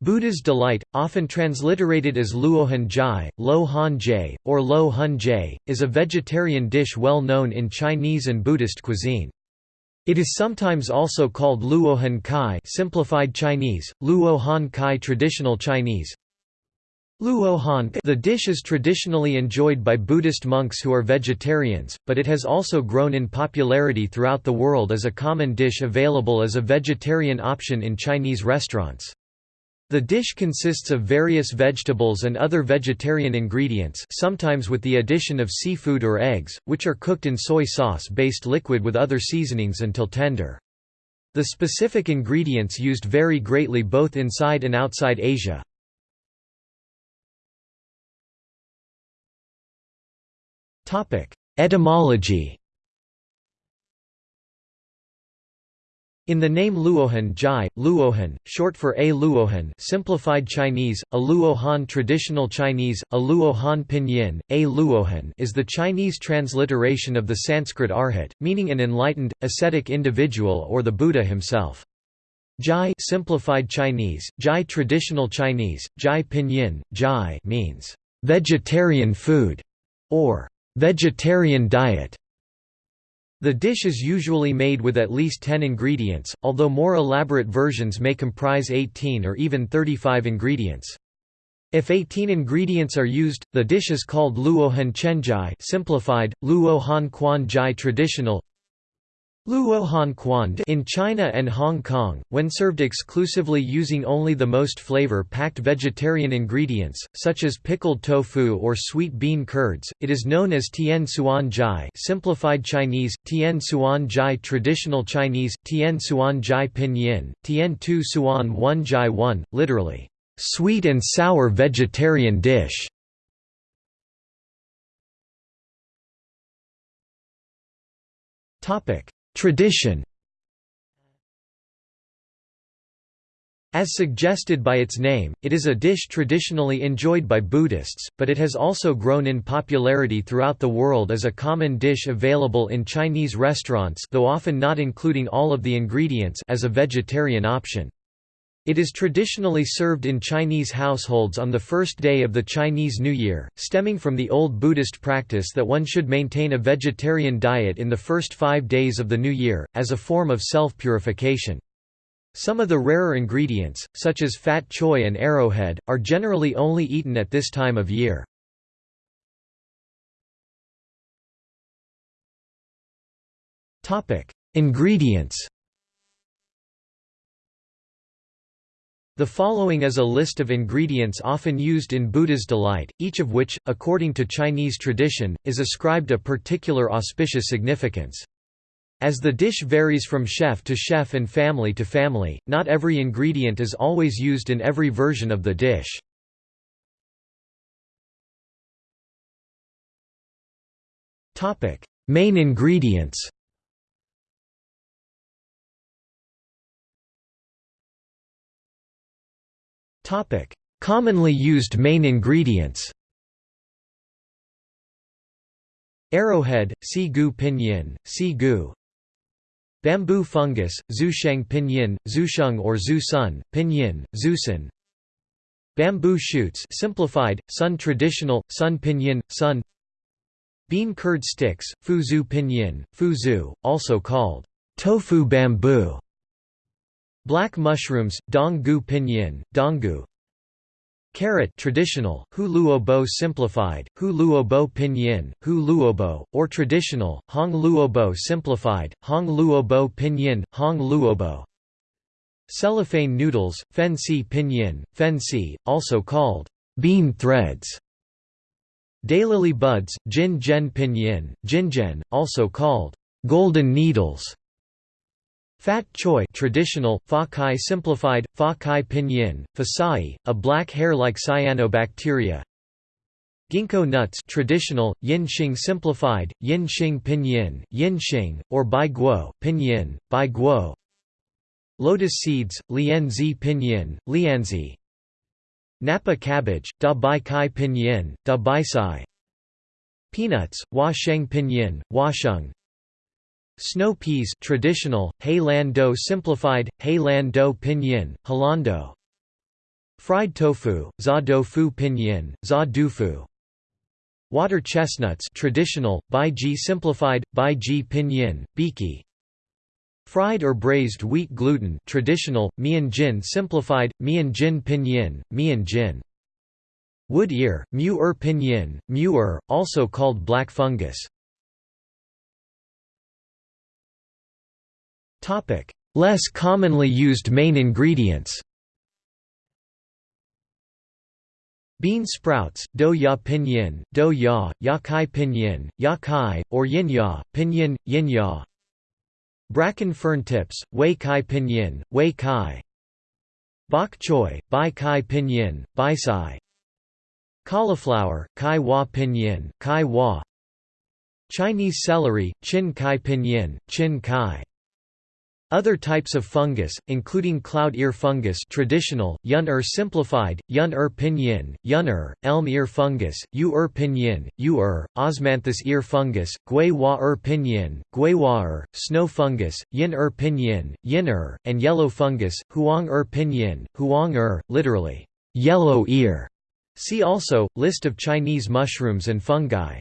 Buddha's delight, often transliterated as Luohan Jai, Lo Han Jai, or Lo Hun Jai, is a vegetarian dish well known in Chinese and Buddhist cuisine. It is sometimes also called Luohan Kai simplified Chinese, Luohan Kai traditional Chinese. Luohan The dish is traditionally enjoyed by Buddhist monks who are vegetarians, but it has also grown in popularity throughout the world as a common dish available as a vegetarian option in Chinese restaurants. The dish consists of various vegetables and other vegetarian ingredients sometimes with the addition of seafood or eggs, which are cooked in soy sauce-based liquid with other seasonings until tender. The specific ingredients used vary greatly both inside and outside Asia. Etymology In the name Luohan Jai, Luohan, short for A Luohan simplified Chinese, A Luohan traditional Chinese, A Luohan pinyin, A Luohan is the Chinese transliteration of the Sanskrit arhat, meaning an enlightened, ascetic individual or the Buddha himself. Jai simplified Chinese, Jai traditional Chinese, Jai pinyin, Jai means vegetarian food or vegetarian diet. The dish is usually made with at least 10 ingredients, although more elaborate versions may comprise 18 or even 35 ingredients. If 18 ingredients are used, the dish is called Luohan Chenjai simplified, Luohan Quan Jai traditional Luohan Quan in China and Hong Kong, when served exclusively using only the most flavor-packed vegetarian ingredients, such as pickled tofu or sweet bean curds, it is known as Tian Suan Jai simplified Chinese, Tian Suan Jai traditional Chinese, Tian Suan Jai Pinyin, Tian Tu Suan Wan Jai One, literally, sweet and sour vegetarian dish. Topic Tradition As suggested by its name, it is a dish traditionally enjoyed by Buddhists, but it has also grown in popularity throughout the world as a common dish available in Chinese restaurants though often not including all of the ingredients as a vegetarian option. It is traditionally served in Chinese households on the first day of the Chinese New Year, stemming from the old Buddhist practice that one should maintain a vegetarian diet in the first five days of the New Year, as a form of self-purification. Some of the rarer ingredients, such as fat choy and arrowhead, are generally only eaten at this time of year. Ingredients The following is a list of ingredients often used in Buddha's delight, each of which, according to Chinese tradition, is ascribed a particular auspicious significance. As the dish varies from chef to chef and family to family, not every ingredient is always used in every version of the dish. Main ingredients Commonly used main ingredients. Arrowhead, si gu pinyin, si gu Bamboo fungus, zusheng pinyin, zusheng or zusun, pinyin, zusun Bamboo shoots simplified, sun traditional, sun pinyin, sun. Bean curd sticks, fuzu pinyin, fuzu, also called tofu bamboo Black mushrooms, dong gu pinyin, donggu Carrot traditional, hu luobo simplified, hu luobo pinyin, hu luobo, or traditional, hong luobo simplified, hong luobo pinyin, hong luobo Cellophane noodles, fen si pinyin, fen si, also called bean threads. Daylily buds, jin gen pinyin, jinjen, also called golden needles Fat choy traditional, fa kai simplified, fa kai pinyin, fasai, a black hair-like cyanobacteria. Ginkgo nuts traditional, yin xing simplified, yin xing pinyin, yin xing, or bai guo pinyin, bai guo. Lotus seeds, lianzi pinyin, lianzi Napa cabbage, da bai kai pinyin, da bai sai Peanuts, hua sheng pinyin, hua sheng Snow peas traditional, Hei Lan Do simplified, Hei Lan Do pinyin, Halando Fried tofu, za doufu pinyin, za dufu Water chestnuts traditional, baiji simplified, baiji pinyin, biki. Fried or braised wheat gluten traditional, mian jin simplified, mian jin pinyin, mian jin. Wood ear, mu er pinyin, mu er, also called black fungus Less commonly used main ingredients Bean sprouts, do ya pinyin, do ya, ya kai pinyin, ya kai, or yin ya, pinyin, yin ya. Bracken fern tips, wei kai pinyin, wei kai. Bok choy, bai kai pinyin, bai sai. Cauliflower, kai wa pinyin, kai wa. Chinese celery, chin kai pinyin, chin kai other types of fungus, including cloud ear fungus traditional, yun-er simplified, yun-er pinyin, yun-er, elm ear fungus, u-er pinyin, u-er, osmanthus ear fungus, gui-wa-er pinyin, gui-wa-er, snow fungus, yin-er pinyin, yin-er, and yellow fungus, huang-er pinyin, huang-er, literally, yellow ear. See also, List of Chinese mushrooms and fungi.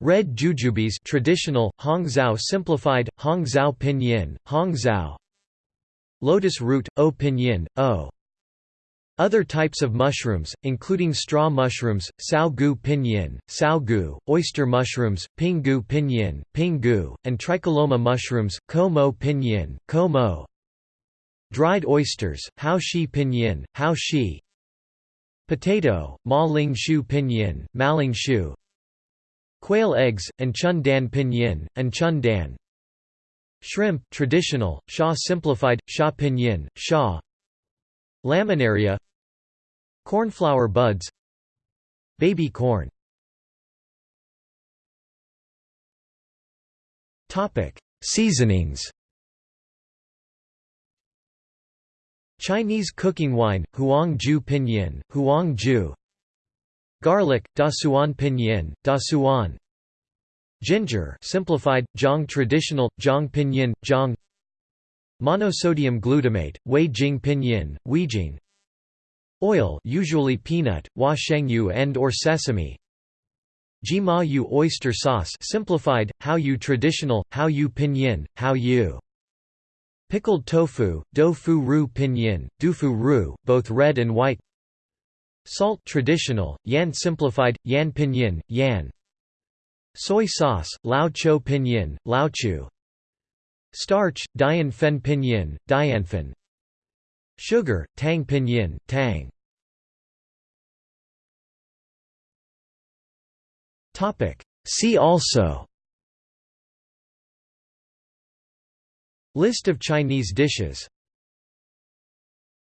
Red jujubes traditional, Hongzhou simplified, Hongzhou pinyin, Hongzhou Lotus root, O pinyin, O other types of mushrooms, including straw mushrooms, sao gu pinyin, sao gu, oyster mushrooms, pingu pinyin, pingu, and tricholoma mushrooms, ko pinyin, ko. Dried oysters, hao shi pinyin, hao shi. Potato, ma ling shu pinyin, ma ling shu. Quail eggs, and chun dan pinyin, and chun dan. Shrimp traditional, sha simplified, sha pinyin, sha. Laminaria Cornflower buds Baby corn Seasonings Chinese cooking wine, huang ju pinyin, huang ju Garlic, Dasuan pinyin, Dasuan. Ginger simplified, Zhang traditional, Zhang pinyin, Zhang Monosodium glutamate, Wei Jing pinyin, Weijing Oil usually peanut, Hua shengyu and or sesame. Jima yu oyster sauce simplified, Hao yu traditional, Hao yu pinyin, Hao yu. Pickled tofu, Do fu ru pinyin, Dufu ru, both red and white Salt traditional, Yan simplified, Yan pinyin, Yan. Soy sauce, Lao Cho pinyin, Lao Chu. Starch, Dian fen pinyin, Dianfen Sugar, Tang pinyin, Tang. See also. List of Chinese dishes